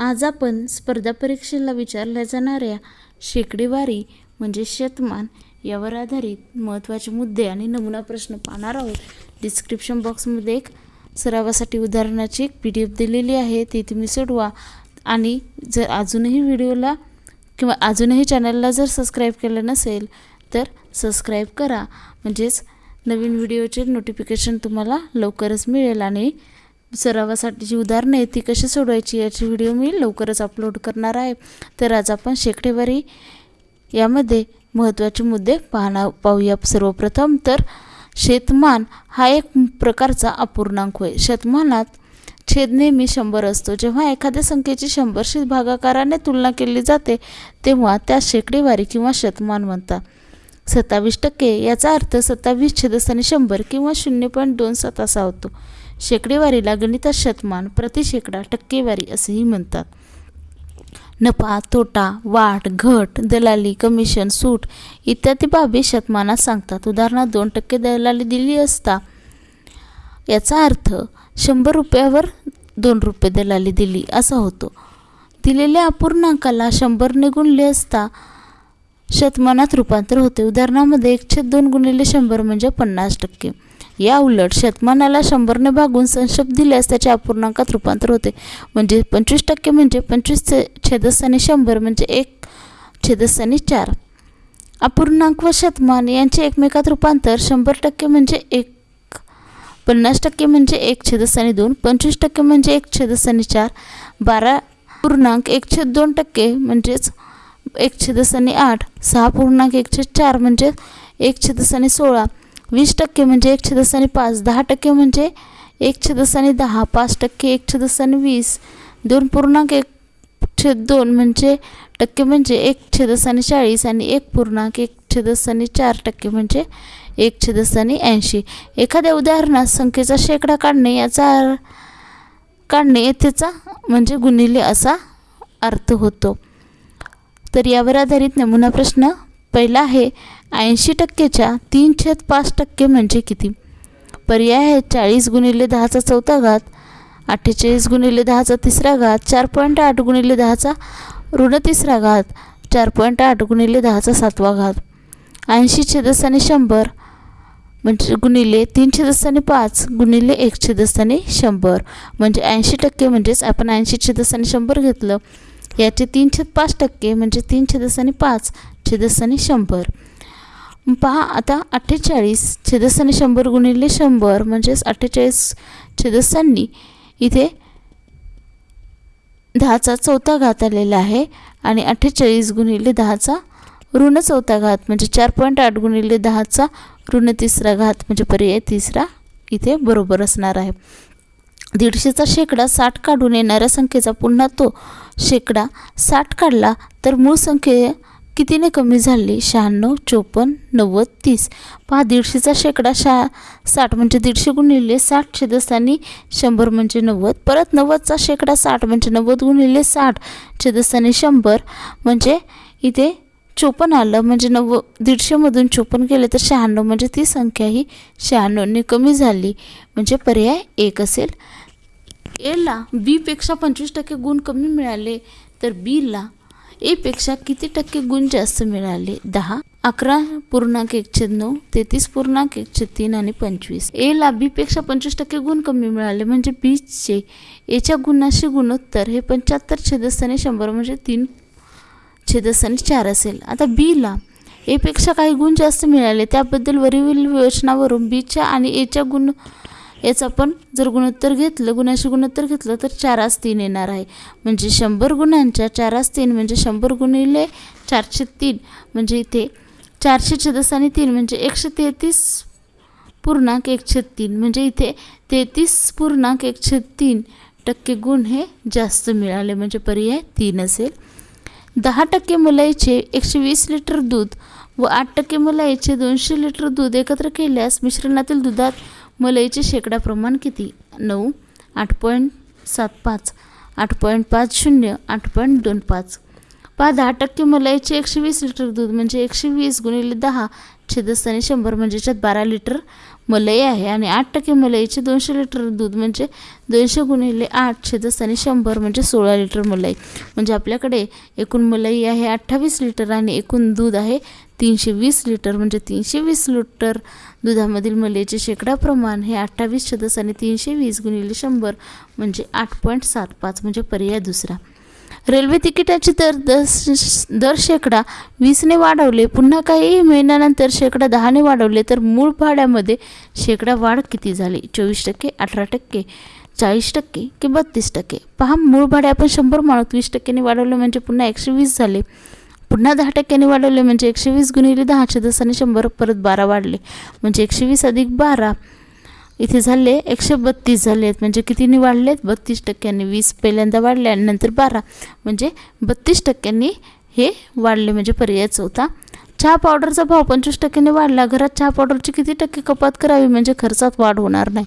आज आपण स्पर्धा परीक्षेला विचारल्या जाणाऱ्या शेकडेवारी म्हणजे शतमान यावर आधारित महत्त्वाचे मुद्दे आणि नमुना प्रश्न पाहणार आहोत. डिस्क्रिप्शन बॉक्समध्ये एक सरावासाठी उदाहरणाची एक पी डी एफ दिलेली आहे ती तुम्ही सोडवा. आणि जर अजूनही व्हिडिओला किंवा अजूनही चॅनलला जर सबस्क्राईब केलं नसेल तर सबस्क्राईब करा. म्हणजेच नवीन व्हिडिओचे नोटिफिकेशन तुम्हाला लवकरच मिळेल आणि सरावासाठी जी उदाहरणं आहेत ती कशी सोडवायची याची व्हिडिओ मी लवकरच अपलोड करणार आहे. तर आज आपण शेकडेवारी यामध्ये महत्त्वाचे मुद्दे पाहणार पाहूया सर्वप्रथम. तर शेतमान हा एक प्रकारचा अपूर्णांक होय. शतमानात छेद नेहमी शंभर असतो. जेव्हा एखाद्या संख्येची शंभरशी भागाकाराने तुलना केली जाते तेव्हा त्या शेकडेवारी किंवा शतमान म्हणतात. सत्तावीस टक्के याचा अर्थ सत्तावीस छेदस्थानी शंभर किंवा शून्य पॉईंट दोन सात असा होतो. शेकडेवारीला गणितात शतमान प्रति शेकडा टक्केवारी असेही म्हणतात. नफा तोटा वाढ घट दलाली कमिशन सूट इत्यादी बाबी शतमानात सांगतात. उदाहरणार्थ दोन टक्के दलाली दिली असता याचा अर्थ शंभर रुपयावर दोन रुपये दलाली दिली असा होतो. दिलेल्या अपूर्णांकाला शंभरने गुणले असता शतमानात रूपांतर होते. उदाहरणामध्ये एकशे दोन गुणिले शंभर म्हणजे पन्नास टक्के. या उलट शतमानाला शंभरने भागून संशप दिल्यास त्याच्या अपूर्णांकात रूपांतर होते. म्हणजे पंचवीस टक्के म्हणजे पंचवीस छेदस्थानी शंभर म्हणजे एक छेदस्थानी चार. अपूर्णांक व शतमान यांचे एकमेकात रूपांतर शंभर टक्के म्हणजे एक पन्नास टक्के म्हणजे एक छेदस्थानी दोन पंचवीस टक्के म्हणजे एक छेदस्थानी चार बारा पूर्णांक एक छेद दोन टक्के म्हणजेच एक छेदस्थानी आठ सहा पूर्णांक एक छेद चार म्हणजे एक छेदस्थानी सोळा. वीस टक्के म्हणजे एक छेदस्थानी पाच दहा टक्के म्हणजे एक छेदस्थानी दहा पाच टक्के एक छदसाने वीस. दोन पूर्णांक एक छेद दोन म्हणजे टक्के म्हणजे एक छेदस्थानी चाळीस आणि एक पूर्णांक एक छेदस्थानी चार टक्के म्हणजे एक छेदस्थानी ऐंशी. एखाद्या उदाहरणात संख्येचा शेकडा काढणे याचा काढणे येथेचा म्हणजे गुणिले असा अर्थ होतो. तर यावर आधारित नमुना प्रश्न पहिला आहे ऐंशी टक्केच्या तीन छेद पाच टक्के म्हणजे किती? पर्याय आहे चाळीस गुणिले दहाचा चौथा घात अठ्ठेचाळीस गुणिले दहाचा तिसरा घात चार पॉईंट आठ गुणिले दहाचा ऋण तिसरा घात चार पॉईंट आठ गुणिले दहाचा सातवा घात. ऐंशी छेदस्थानी शंभर म्हणजे गुणिले तीन छेदस्थानी पाच गुणिले एक छेदस्थानी शंभर. म्हणजे ऐंशी टक्के म्हणजेच आपण ऐंशी छेदस्थानी शंभर घेतलं. याचे तीन छेद पाच टक्के म्हणजे तीन छेदस्थानी पाच छेदस्थानी शंभर. पहा आता अठ्ठेचाळीस छेदस्थानी शंभर गुणिले शंभर म्हणजेच अठ्ठेचाळीस छेदस्थानी इथे दहाचा चौथा घात आलेला आहे आणि अठ्ठेचाळीस गुणिले दहाचा ऋण चौथा घात म्हणजे चार पॉईंट आठ गुणिले दहाचा ऋण तिसरा घात म्हणजे पर्याय तिसरा इथे बरोबर असणार आहे. दीडशेचा शेकडा साठ काढून येणाऱ्या संख्येचा पुन्हा तो शेकडा साठ काढला तर मूळ संख्ये कितीने कमी झाली? शहाण्णव चोपन्न नव्वद तीस. पहा दीडशेचा शेकडा शा साठ म्हणजे दीडशे गुणिले साठ छेदस्थानी शंभर म्हणजे नव्वद. परत नव्वदचा शेकडा साठ म्हणजे नव्वद गुणिले साठ छेदस्थानी शंभर म्हणजे इथे चोपन्न आलं. म्हणजे नव्व दीडशेमधून चोपन्न केले तर शहाण्णव म्हणजे ती संख्या ही शहाण्णवने कमी झाली. म्हणजे पर्याय एक असेल. एला बीपेक्षा पंचवीस टक्के गुण कमी मिळाले तर बीला एपेक्षा किती टक्के गुण जास्त मिळाले? दहा अकरा पूर्णांक एकशे नऊ तेहतीस पूर्णांक एकशे तीन आणि पंचवीस. एला बीपेक्षा पंचवीस टक्के गुण कमी मिळाले म्हणजे बीचे एच्या गुणाशी गुणोत्तर हे पंच्याहत्तर छेदस्थानी शंभर म्हणजे तीन छेदस्थानी चार असेल. आता बीला एपेक्षा काही गुण जास्त मिळाले त्याबद्दल वरील विवेचनावरून बीच्या आणि एच्या गुण याचं आपण जर गुणोत्तर घेतलं गुणाशी गुणोत्तर घेतलं तर चारास तीन येणार आहे. म्हणजे शंभर गुणांच्या चारास तीन म्हणजे शंभर गुणिले चारशे तीन. म्हणजे इथे चारशे छदस्थानी तीन म्हणजे एकशे तेहतीस पूर्णांक एकशे तीन. म्हणजे इथे तेहतीस पूर्णांक एकशे तीन टक्के गुण हे जास्त मिळाले. म्हणजे पर्याय तीन असेल. दहा टक्के मलाईचे एकशे वीस लिटर दूध व आठ टक्के मलाईचे दोनशे लिटर दूध एकत्र केल्यास मिश्रणातील दुधात मलईचे शेकडा प्रमाण किती? नऊ आठ पॉईंट सात पाच आठ पॉईंट पाच शून्य आठ पॉईंट दोन पाच. पहा दहा टक्के मलाईचे एकशे वीस लिटर दूध म्हणजे एकशे वीस गुणिले दहा छेदस्थानी शंभर म्हणजे याच्यात बारा लिटर मलई आहे आणि आठ टक्के मलईचे दोनशे लिटर दूध म्हणजे दोनशे गुणिले आठ छेदस्थानी शंभर म्हणजे सोळा लिटर मलई. म्हणजे आपल्याकडे एकूण मलई आहे अठ्ठावीस लिटर आणि एकूण दूध आहे तीनशे वीस लिटर म्हणजे तीनशे वीस लिटर दुधामधील मलेचे शेकडा प्रमाण हे अठ्ठावीस छदस आणि तीनशे वीस गुणिले शंभर म्हणजे आठ पॉईंट सात पाच म्हणजे पर्याय दुसरा. रेल्वे तिकिटाचे दर दस दर शेकडा वीसने वाढवले. पुन्हा काही महिन्यानंतर शेकडा दहाने वाढवले तर मूळ भाड्यामध्ये शेकडा वाढ किती झाली? चोवीस टक्के अठरा टक्के चाळीस टक्के की बत्तीस टक्के? पहा मूळ भाडे आपण शंभर माणूस वीस टक्क्यांनी वाढवलं म्हणजे पुन्हा एकशे वीस झाले. पुन्हा दहा टक्क्यांनी वाढवले म्हणजे एकशे वीस गुणिले दहाशे दसाने शंभर परत बारा वाढले. म्हणजे एकशे वीस अधिक बारा इथे झाले एकशे बत्तीस झाले आहेत. म्हणजे कितीने वाढले आहेत बत्तीस टक्क्यांनी वीस पहिल्यांदा वाढले आणि नंतर बारा. म्हणजे बत्तीस टक्क्यांनी हे वाढले म्हणजे पर्याय चौथा चहा पावडरचा भाव पंचवीस टक्क्याने वाढला. घरात चहा पावडरची किती टक्के कपात करावी? म्हणजे खर्चात वाढ होणार नाही.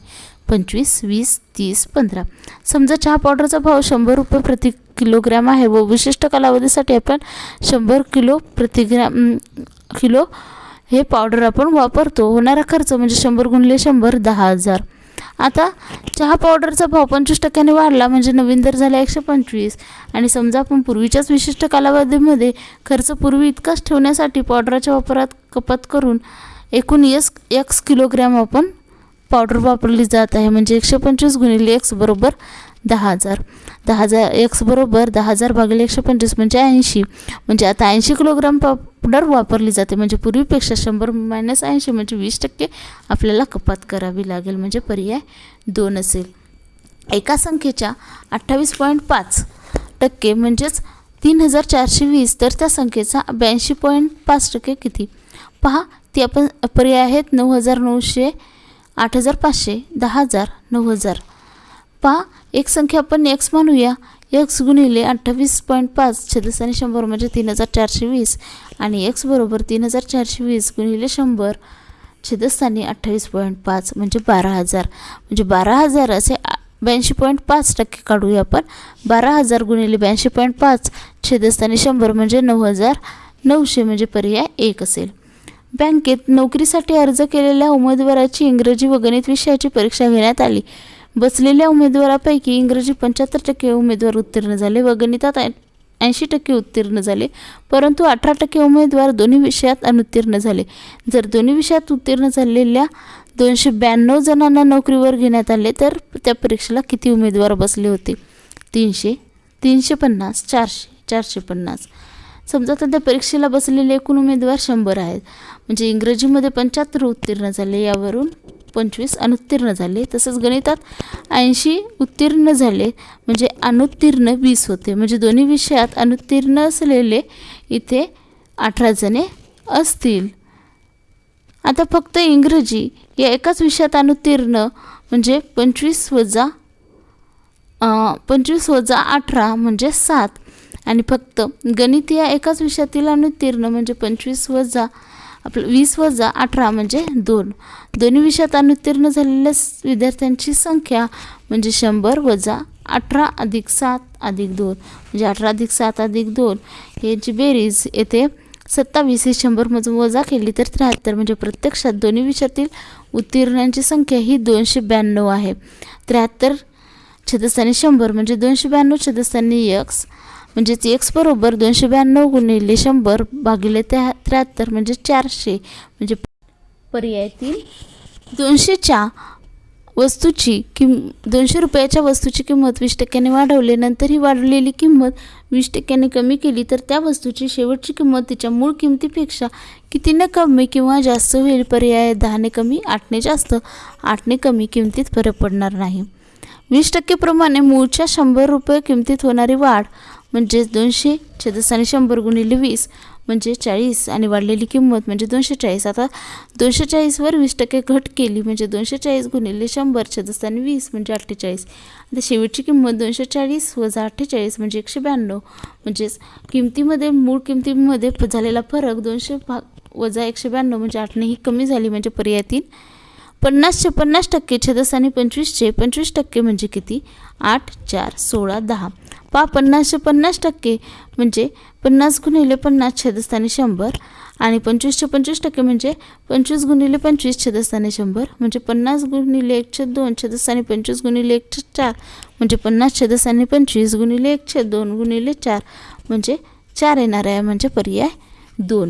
पंचवीस वीस तीस पंधरा. समजा चहा पावडरचा भाव शंभर रुपये प्रति किलोग्रॅम आहे व विशिष्ट कालावधीसाठी आपण शंभर किलो प्रतिग्रॅम किलो हे पावडर आपण वापरतो. होणारा खर्च म्हणजे शंभर गुणले शंभर दहा हजार. आता चहा पावडरचा भाव पंचवीस टक्क्याने वाढला म्हणजे नवीन दर झाला एकशे पंचवीस. आणि समजा आपण पूर्वीच्याच विशिष्ट कालावधीमध्ये खर्च पूर्वी इतकाच ठेवण्यासाठी पावडराच्या वापरात कपात करून एकूण यस एक्स किलोग्रॅम आपण पावडर वापरली जात आहे. म्हणजे एकशे पंचवीस गुणिले एक्स बरोबर दहा हजार. दहा हजार एक्स बरोबर दहा हजार भागिले एकशे पंचवीस म्हणजे ऐंशी. म्हणजे आता ऐंशी किलोग्राम पावडर वापरली जाते. म्हणजे पूर्वीपेक्षा शंभर मायनस ऐंशी म्हणजे वीस टक्के आपल्याला कपात करावी लागेल. म्हणजे पर्याय दोन असेल. एका संख्येच्या अठ्ठावीस पॉईंट पाच टक्के म्हणजेच तीन हजार चारशे वीस. तर त्या संख्येचा ब्याऐंशी पॉईंट पाच टक्के किती? पहा ती आपण पर्याय आहेत नऊ हजार नऊशे आठ हजार पाचशे दहा हजार नऊ हजार. पहा एक संख्या आपण एक्स मानूया. एक्स गुणिले अठ्ठावीस पॉईंट पाच छत्तीस आणि शंभर म्हणजे तीन हजार चारशे वीस. आणि एक्स बरोबर तीन हजार चारशे वीस गुणिले शंभर छेदस्थानी अठ्ठावीस पॉईंट पाच म्हणजे बारा हजार. म्हणजे बारा हजार असे ब्याऐंशी पॉईंट पाच टक्के काढूया आपण. बारा हजार गुणिले ब्याऐंशी पॉईंट पाच छेदस्थानी शंभर म्हणजे नऊ हजार नऊशे म्हणजे पर्याय एक असेल. बँकेत नोकरीसाठी अर्ज केलेल्या उमेदवाराची इंग्रजी व गणित विषयाची परीक्षा घेण्यात आली. बसलेल्या उमेदवारापैकी इंग्रजी पंच्याहत्तर टक्के उमेदवार उत्तीर्ण झाले व गणितात ऐंशी टक्के उत्तीर्ण झाले परंतु अठरा टक्के उमेदवार दोन्ही विषयात अनुत्तीर्ण झाले. जर दोन्ही विषयात उत्तीर्ण झालेल्या दोनशे ब्याण्णव जणांना नोकरीवर घेण्यात आले तर त्या परीक्षेला किती उमेदवार बसले होते? तीनशे तीनशे पन्नास चारशे चारशे पन्नास. समजा सध्या परीक्षेला बसलेले एकूण उमेदवार शंभर आहेत. म्हणजे इंग्रजीमध्ये पंच्याहत्तर उत्तीर्ण झाले यावरून पंचवीस अनुत्तीर्ण झाले तसंच गणितात ऐंशी उत्तीर्ण झाले म्हणजे अनुत्तीर्ण वीस होते. म्हणजे दोन्ही विषयात अनुत्तीर्ण असलेले इथे अठरा जणे असतील. आता फक्त इंग्रजी या एकाच विषयात अनुत्तीर्ण म्हणजे पंचवीस वजा पंचवीस वजा अठरा म्हणजे सात. आणि फक्त गणित या एकाच विषयातील अनुत्तीर्ण म्हणजे पंचवीस वजा आपलं वीस वजा अठरा म्हणजे दोन. दोन्ही विषयात अनुत्तीर्ण झालेल्या विद्यार्थ्यांची संख्या म्हणजे शंभर वजा अठरा अधिक सात अधिक दोन. म्हणजे अठरा अधिक सात अधिक दोन याची बेरीज येथे सत्तावीस ही शंभरमधून वजा केली तर त्र्याहत्तर. म्हणजे प्रत्यक्षात दोन्ही विषयातील उत्तीर्णांची संख्या ही दोनशे ब्याण्णव आहे. त्र्याहत्तर छेदस्थानी शंभर म्हणजे दोनशे ब्याण्णव छेदस्थानी यक्स. म्हणजेच एक्स बरोबर दोनशे ब्याण्णव गुणिले शंभर भागिले त्या त्र्याहत्तर म्हणजे चारशे. म्हणजे पर्यायातील दोनशेच्या वस्तूची किम दोनशे रुपयाच्या वस्तूची किंमत वीस टक्क्याने वाढवले नंतर ही वाढलेली किंमत वीस टक्क्याने कमी केली तर त्या वस्तूची शेवटची किंमत तिच्या मूळ किमतीपेक्षा कितीने कमी किंवा जास्त होईल? पर्याय दहाने कमी आठने जास्त. आठने कमी किमतीत फरक पडणार नाही. वीस टक्केप्रमाणे मूळच्या शंभर रुपये किमतीत होणारी वाढ म्हणजेच दोनशे छदस्थानी शंभर गुणिले वीस म्हणजे चाळीस आणि वाढलेली किंमत म्हणजे दोनशे चाळीस. आता दोनशे चाळीसवर वीस टक्के घट केली म्हणजे दोनशे चाळीस गुणिले शंभर छदस्थानी वीस म्हणजे अठ्ठेचाळीस. आता शेवटची किंमत दोनशे चाळीस वजा अठ्ठेचाळीस म्हणजे एकशे ब्याण्णव. म्हणजेच किमतीमध्ये मूळ किमतीमध्ये झालेला फरक दोनशे भाग वजा एकशे ब्याण्णव म्हणजे आठने ही कमी झाली म्हणजे पर्याय तीन. पन्नासचे पन्नास टक्के छदस्थानी पंचवीसचे पंचवीस टक्के म्हणजे किती? आठ चार सोळा दहा. पा पन्नासशे पन्नास टक्के म्हणजे पन्नास गुणिले पन्नास छेदस्थानी शंभर आणि पंचवीसशे पंचवीस टक्के म्हणजे पंचवीस गुणिले पंचवीस छेदस्थानी शंभर म्हणजे पन्नास गुणिले एक छेद दोन छेदस्थानी पंचवीस गुणिले एक छेद चार म्हणजे पन्नास छेदस्थानी पंचवीस गुणिले एक छेद दोन गुणिले चार म्हणजे चार येणार आहे म्हणजे पर्याय दोन.